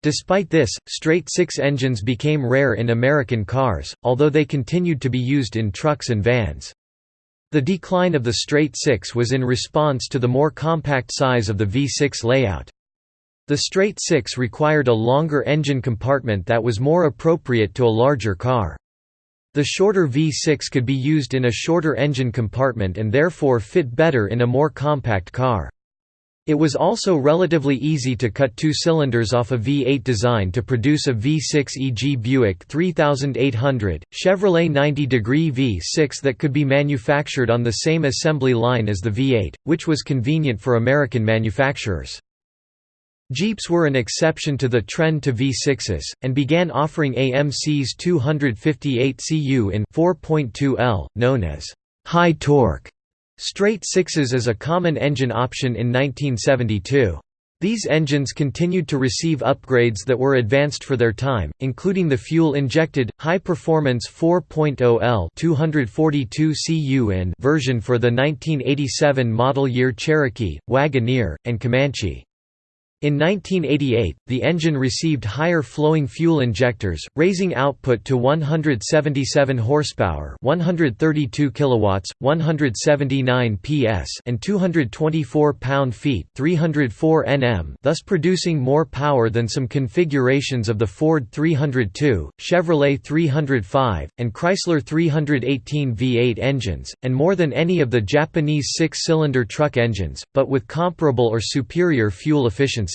Despite this, straight-six engines became rare in American cars, although they continued to be used in trucks and vans. The decline of the straight-six was in response to the more compact size of the V6 layout. The straight-six required a longer engine compartment that was more appropriate to a larger car. The shorter V6 could be used in a shorter engine compartment and therefore fit better in a more compact car. It was also relatively easy to cut two cylinders off a V8 design to produce a V6 e.g. Buick 3800, Chevrolet 90 degree V6 that could be manufactured on the same assembly line as the V8, which was convenient for American manufacturers. Jeeps were an exception to the trend to V6s, and began offering AMC's 258 cu in 4.2 L, known as high torque straight sixes as a common engine option in 1972. These engines continued to receive upgrades that were advanced for their time, including the fuel-injected, high-performance 4.0 L 242 cu version for the 1987 model year Cherokee, Wagoneer, and Comanche. In 1988, the engine received higher flowing fuel injectors, raising output to 177 horsepower, 132 kilowatts, 179 PS, and 224 pound-feet, 304 Nm, thus producing more power than some configurations of the Ford 302, Chevrolet 305, and Chrysler 318 V8 engines, and more than any of the Japanese six-cylinder truck engines, but with comparable or superior fuel efficiency.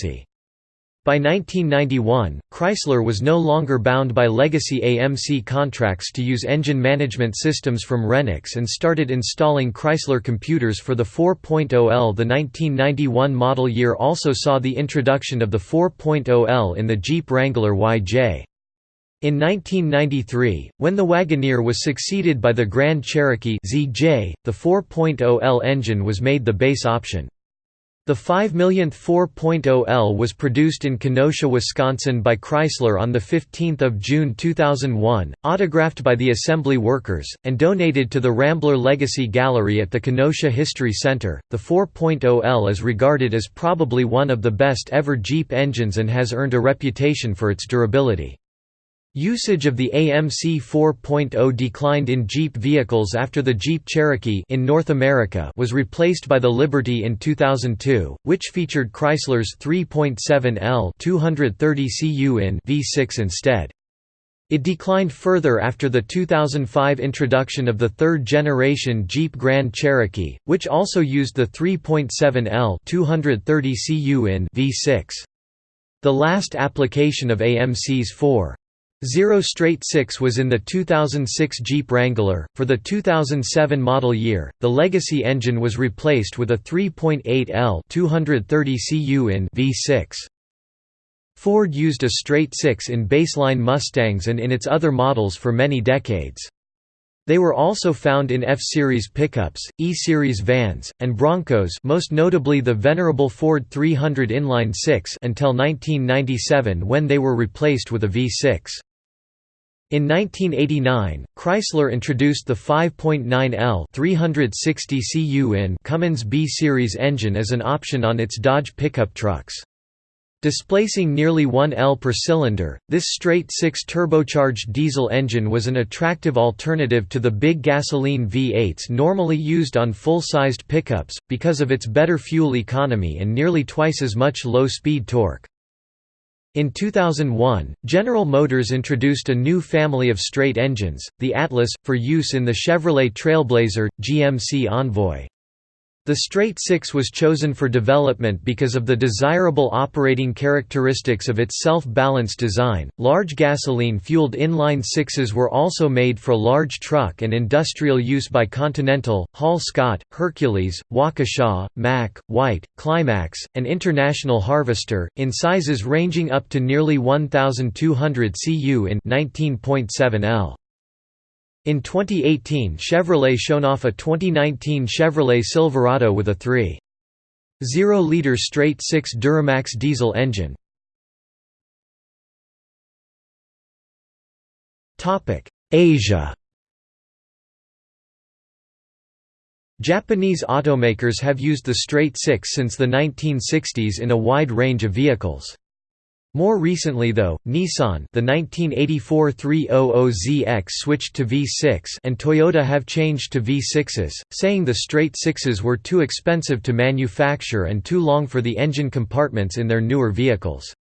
By 1991, Chrysler was no longer bound by legacy AMC contracts to use engine management systems from Renix and started installing Chrysler computers for the 4.0L. The 1991 model year also saw the introduction of the 4.0L in the Jeep Wrangler YJ. In 1993, when the Wagoneer was succeeded by the Grand Cherokee ZJ, the 4.0L engine was made the base option. The 5 millionth 4.0L was produced in Kenosha, Wisconsin by Chrysler on 15 June 2001, autographed by the assembly workers, and donated to the Rambler Legacy Gallery at the Kenosha History Center. The 4.0L is regarded as probably one of the best ever Jeep engines and has earned a reputation for its durability. Usage of the AMC 4.0 declined in Jeep vehicles after the Jeep Cherokee in North America was replaced by the Liberty in 2002, which featured Chrysler's 3.7L 230 cu in V6 instead. It declined further after the 2005 introduction of the third-generation Jeep Grand Cherokee, which also used the 3.7L 230 cu in V6. The last application of AMC's 4. Zero Straight Six was in the 2006 Jeep Wrangler. For the 2007 model year, the legacy engine was replaced with a 3.8 L 230 cu in V6. Ford used a straight six in baseline Mustangs and in its other models for many decades. They were also found in F-Series pickups, E-Series vans, and Broncos most notably the venerable Ford 300 inline 6 until 1997 when they were replaced with a V6. In 1989, Chrysler introduced the 5.9L 360 cu in Cummins B-Series engine as an option on its Dodge pickup trucks. Displacing nearly 1 L per cylinder, this straight-six turbocharged diesel engine was an attractive alternative to the big gasoline V8s normally used on full-sized pickups, because of its better fuel economy and nearly twice as much low-speed torque. In 2001, General Motors introduced a new family of straight engines, the Atlas, for use in the Chevrolet Trailblazer, GMC Envoy. The straight six was chosen for development because of the desirable operating characteristics of its self-balanced design. Large gasoline-fueled inline sixes were also made for large truck and industrial use by Continental, Hall Scott, Hercules, Waukesha, Mack, White, Climax, and International Harvester, in sizes ranging up to nearly 1,200 cu in 19.7 L. In 2018 Chevrolet shown off a 2019 Chevrolet Silverado with a 3.0-liter straight-six Duramax diesel engine. Asia Japanese automakers have used the straight-six since the 1960s in a wide range of vehicles. More recently though, Nissan the 1984 300ZX switched to V6 and Toyota have changed to V6s, saying the straight sixes were too expensive to manufacture and too long for the engine compartments in their newer vehicles.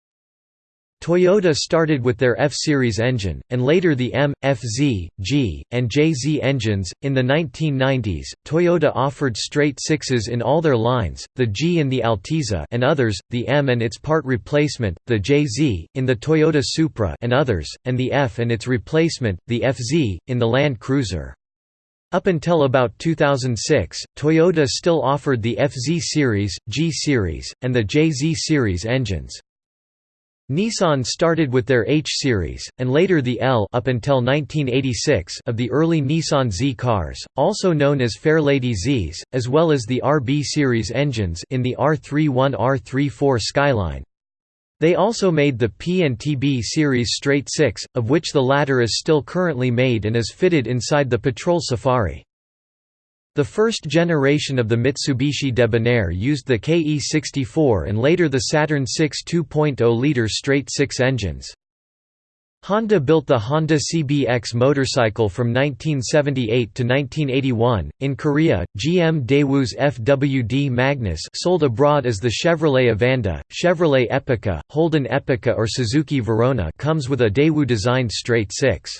Toyota started with their F-Series engine, and later the M, FZ, G, and JZ engines. In the 1990s, Toyota offered straight sixes in all their lines, the G in the Altezza and others, the M and its part replacement, the JZ, in the Toyota Supra and others, and the F and its replacement, the FZ, in the Land Cruiser. Up until about 2006, Toyota still offered the FZ series, G series, and the JZ series engines. Nissan started with their H-Series, and later the L up until 1986 of the early Nissan Z cars, also known as Fairlady Zs, as well as the RB Series engines in the R31-R34 Skyline. They also made the P and TB Series Straight 6, of which the latter is still currently made and is fitted inside the Patrol Safari. The first generation of the Mitsubishi Debonair used the KE64 and later the Saturn 6 2.0-liter straight-six engines. Honda built the Honda CBX motorcycle from 1978 to 1981. In Korea, GM Daewoo's FWD Magnus sold abroad as the Chevrolet Evanda, Chevrolet Epica, Holden Epica or Suzuki Verona comes with a Daewoo-designed straight six.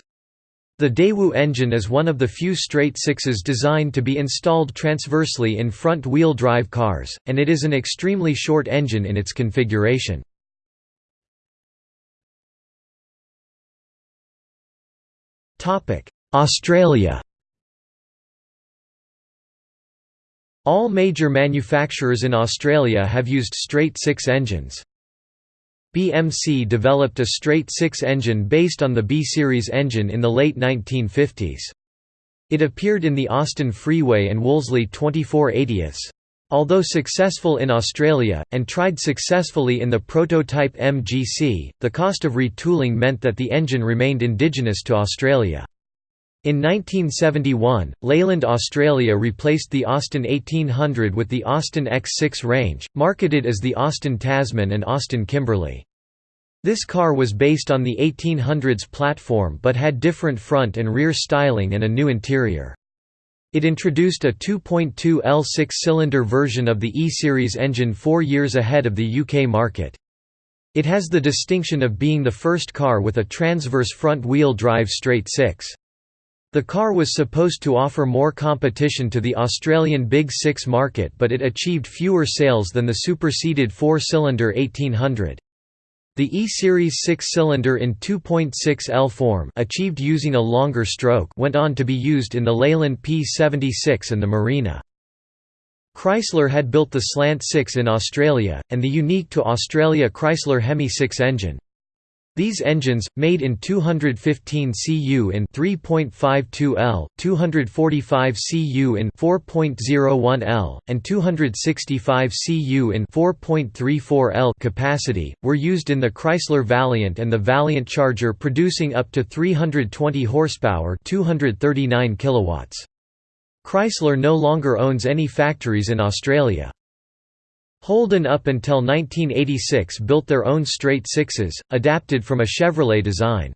The Daewoo engine is one of the few straight sixes designed to be installed transversely in front-wheel drive cars, and it is an extremely short engine in its configuration. Australia All major manufacturers in Australia have used straight six engines. BMC developed a straight six engine based on the B-Series engine in the late 1950s. It appeared in the Austin Freeway and Wolseley 2480s. Although successful in Australia, and tried successfully in the prototype MGC, the cost of retooling meant that the engine remained indigenous to Australia. In 1971, Leyland Australia replaced the Austin 1800 with the Austin X6 range, marketed as the Austin Tasman and Austin Kimberley. This car was based on the 1800s platform but had different front and rear styling and a new interior. It introduced a 2.2 L six-cylinder version of the E-Series engine four years ahead of the UK market. It has the distinction of being the first car with a transverse front-wheel drive straight six. The car was supposed to offer more competition to the Australian Big Six market but it achieved fewer sales than the superseded four-cylinder 1800. The E-Series six-cylinder in 2.6L form achieved using a longer stroke went on to be used in the Leyland P76 and the Marina. Chrysler had built the Slant 6 in Australia, and the unique to Australia Chrysler Hemi 6 engine. These engines, made in 215 cu in 3.52 L, 245 cu in 4.01 L, and 265 cu in 4.34 L capacity, were used in the Chrysler Valiant and the Valiant Charger producing up to 320 horsepower 239 kilowatts. Chrysler no longer owns any factories in Australia. Holden up until 1986 built their own straight sixes, adapted from a Chevrolet design.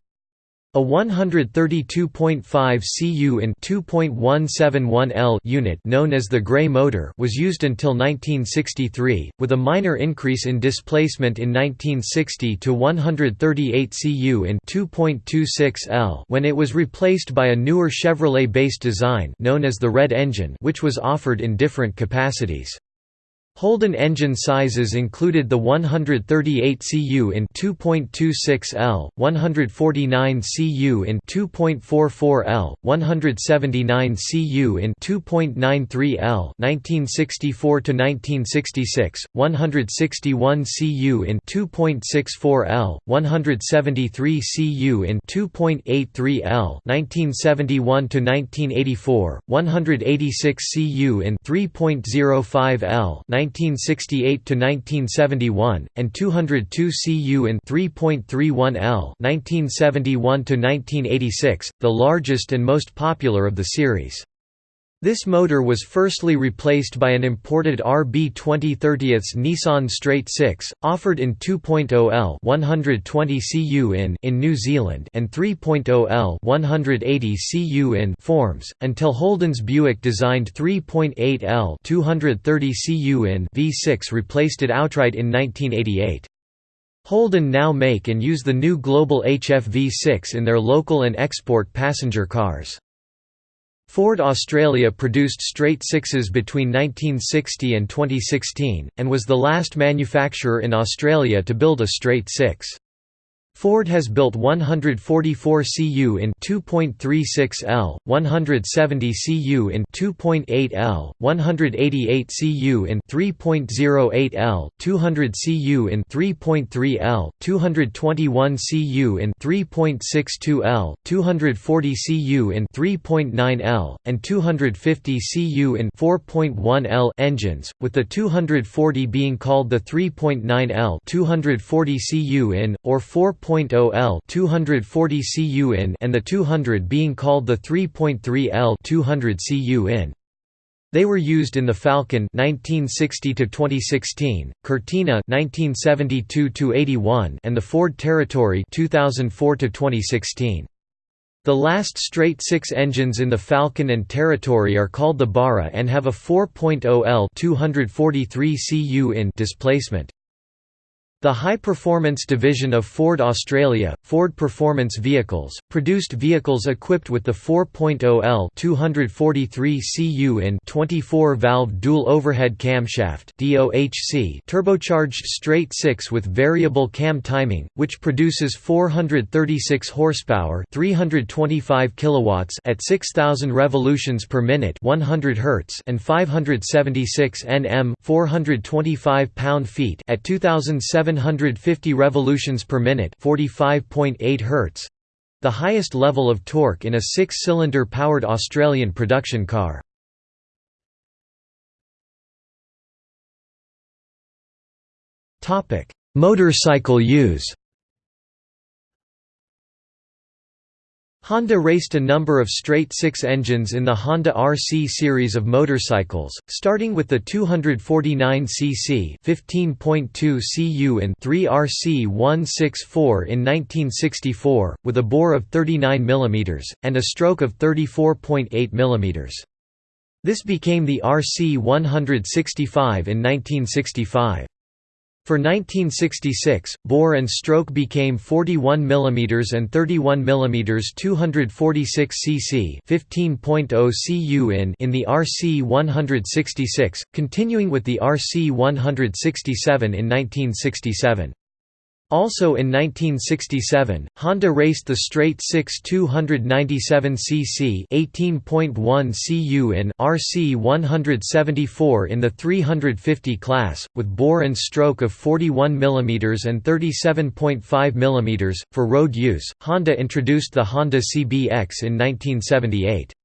A 132.5 cu in 2.171 L unit known as the Grey motor was used until 1963, with a minor increase in displacement in 1960 to 138 cu in 2.26 L when it was replaced by a newer Chevrolet-based design known as the Red engine which was offered in different capacities. Holden engine sizes included the 138 cu in 2.26 L, 149 cu in 2.44 L, 179 cu in 2.93 L, 1964 to 1966, 161 cu in 2.64 L, 173 cu in 2.83 L, 1971 to 1984, 186 cu in 3.05 L, 1968 to 1971 and 202 cu in 3.31 L 1971 to 1986 the largest and most popular of the series this motor was firstly replaced by an imported RB 2030 Nissan Straight 6, offered in 2.0 L 120 cu in in New Zealand and 3.0 L 180 cu in forms, until Holden's Buick designed 3.8 L 230 cu in V6 replaced it outright in 1988. Holden now make and use the new Global HF V6 in their local and export passenger cars. Ford Australia produced straight sixes between 1960 and 2016, and was the last manufacturer in Australia to build a straight six. Ford has built 144 cu in 2.36 L, 170 cu in 2.8 L, 188 cu in 3.08 L, 200 cu in 3.3 L, 221 cu in 3.62 L, 240 cu in 3.9 L, and 250 cu in 4.1 L engines, with the 240 being called the 3.9 L 240 cu in or 4. 3.0 L 240 cu in and the 200 being called the 3.3 L 200 cu in. They were used in the Falcon 1960 to 2016, Cortina 1972 to 81 and the Ford Territory 2004 to 2016. The last straight six engines in the Falcon and Territory are called the Barra and have a 4.0 L 243 cu in displacement. The high-performance division of Ford Australia, Ford Performance Vehicles, produced vehicles equipped with the 4.0L 243 cu in 24-valve dual overhead camshaft (DOHC) turbocharged straight 6 with variable cam timing, which produces 436 horsepower, 325 kilowatts at 6000 revolutions per minute, 100 hertz, and 576 Nm, 425 pound-feet at 2700 750 revolutions per minute 45.8 Hz, the highest level of torque in a six-cylinder powered Australian production car. Motorcycle use Honda raced a number of straight-six engines in the Honda RC series of motorcycles, starting with the 249cc 15.2 cu in 3 RC164 in 1964, with a bore of 39 mm, and a stroke of 34.8 mm. This became the RC165 in 1965. For 1966, bore and stroke became 41 mm and 31 mm 246 cc 15.0 cu in in the RC 166, continuing with the RC 167 in 1967. Also in 1967, Honda raced the straight 6 297cc 18.1 cu in RC 174 in the 350 class, with bore and stroke of 41 mm and 37.5 mm. For road use, Honda introduced the Honda CBX in 1978.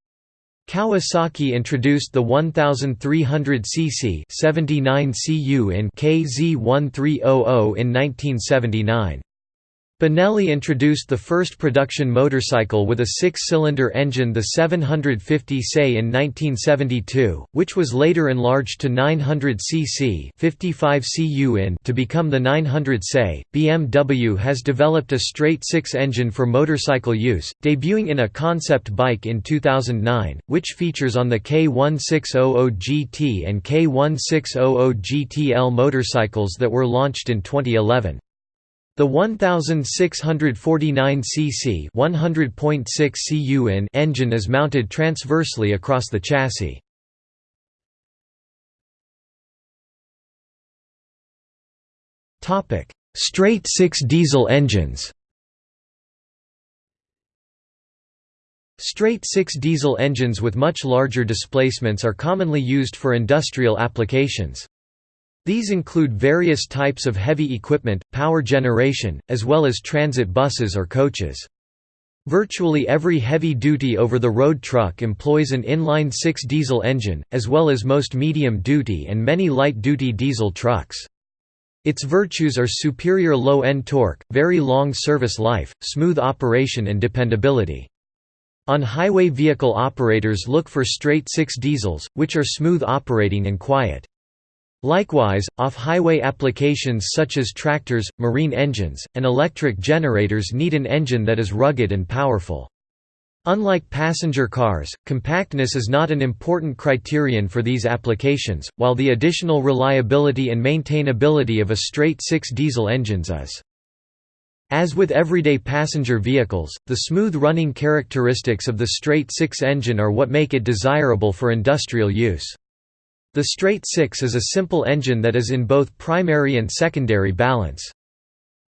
Kawasaki introduced the 1300 cc 79 cu in KZ1300 in 1979. Benelli introduced the first production motorcycle with a six-cylinder engine the 750 SE in 1972, which was later enlarged to 900 cc 55 cu in to become the 900 SE. BMW has developed a straight six engine for motorcycle use, debuting in a concept bike in 2009, which features on the K1600 GT and K1600 GTL motorcycles that were launched in 2011. The 1649 cc 100.6 cu in engine is mounted transversely across the chassis. Topic: Straight 6 diesel engines. Straight 6 diesel engines with much larger displacements are commonly used for industrial applications. These include various types of heavy equipment, power generation, as well as transit buses or coaches. Virtually every heavy-duty over-the-road truck employs an inline-six diesel engine, as well as most medium-duty and many light-duty diesel trucks. Its virtues are superior low-end torque, very long service life, smooth operation and dependability. On-highway vehicle operators look for straight-six diesels, which are smooth operating and quiet. Likewise, off-highway applications such as tractors, marine engines, and electric generators need an engine that is rugged and powerful. Unlike passenger cars, compactness is not an important criterion for these applications, while the additional reliability and maintainability of a straight six diesel engines is. As with everyday passenger vehicles, the smooth running characteristics of the straight six engine are what make it desirable for industrial use. The straight six is a simple engine that is in both primary and secondary balance.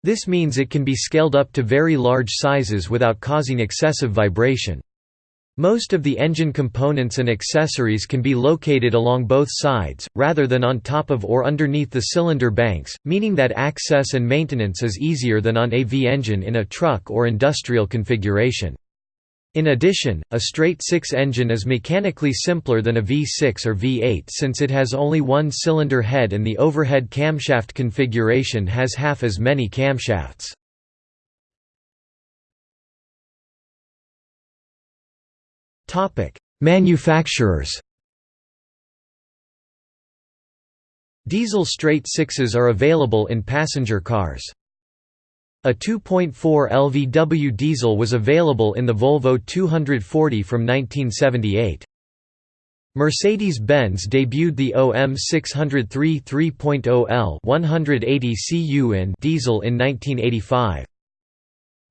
This means it can be scaled up to very large sizes without causing excessive vibration. Most of the engine components and accessories can be located along both sides, rather than on top of or underneath the cylinder banks, meaning that access and maintenance is easier than on a V engine in a truck or industrial configuration. In addition, a straight six engine is mechanically simpler than a V6 or V8 since it has only one cylinder head and the overhead camshaft configuration has half as many camshafts. Manufacturers Diesel straight sixes are available in passenger cars. A 2.4 LVW diesel was available in the Volvo 240 from 1978. Mercedes-Benz debuted the OM 603 3.0L 180 cu in diesel in 1985.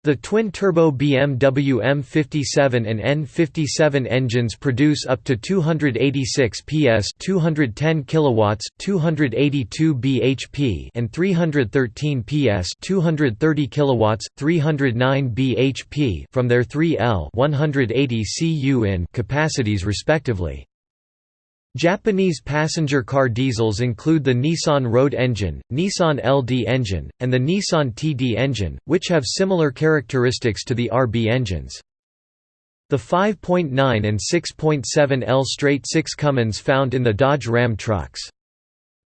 The twin-turbo BMW M57 and N57 engines produce up to 286 PS 210 kilowatts, 282 bhp and 313 PS 230 kilowatts, 309 bhp from their 3L 180 cu in capacities respectively. Japanese passenger car diesels include the Nissan Road engine, Nissan LD engine, and the Nissan TD engine, which have similar characteristics to the RB engines. The 5.9 and 6.7 L straight 6 Cummins found in the Dodge Ram trucks.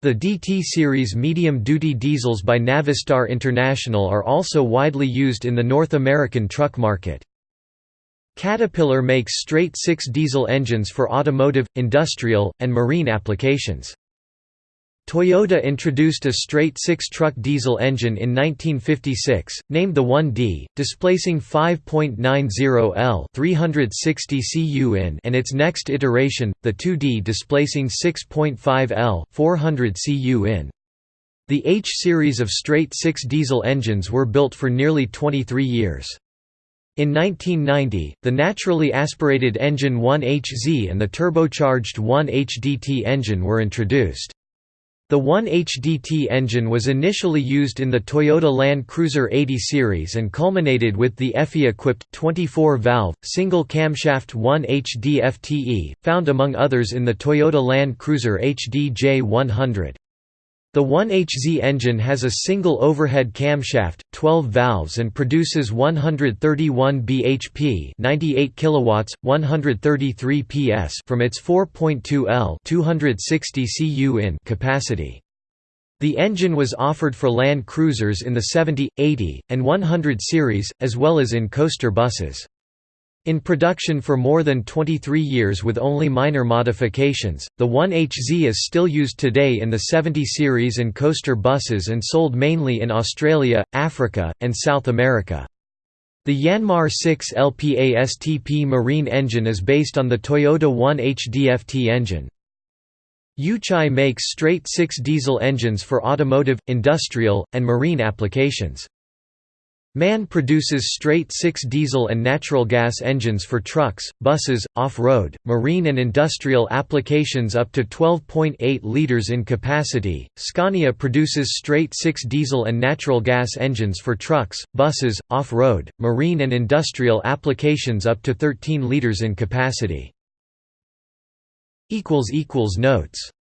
The DT series medium-duty diesels by Navistar International are also widely used in the North American truck market. Caterpillar makes straight six diesel engines for automotive, industrial, and marine applications. Toyota introduced a straight six truck diesel engine in 1956, named the 1D, displacing 5.90 L 360 cu in and its next iteration, the 2D displacing 6.5 L 400 cu in. The H series of straight six diesel engines were built for nearly 23 years. In 1990, the naturally aspirated engine 1HZ and the turbocharged 1HDT engine were introduced. The 1HDT engine was initially used in the Toyota Land Cruiser 80 series and culminated with the EFI-equipped, 24-valve, single-camshaft 1HDFTE, found among others in the Toyota Land Cruiser HD J100. The 1HZ engine has a single overhead camshaft, 12 valves and produces 131 bhp 98 kilowatts, 133 PS from its 4.2 L 260 cu in capacity. The engine was offered for Land Cruisers in the 70, 80, and 100 series, as well as in coaster buses. In production for more than 23 years with only minor modifications, the 1HZ is still used today in the 70 series and coaster buses and sold mainly in Australia, Africa, and South America. The Yanmar 6 LPASTP marine engine is based on the Toyota 1HDFT engine. Yuchai makes straight-six diesel engines for automotive, industrial, and marine applications. MAN produces straight-six diesel and natural gas engines for trucks, buses, off-road, marine and industrial applications up to 12.8 liters in capacity. Scania produces straight-six diesel and natural gas engines for trucks, buses, off-road, marine and industrial applications up to 13 liters in capacity. equals equals Notes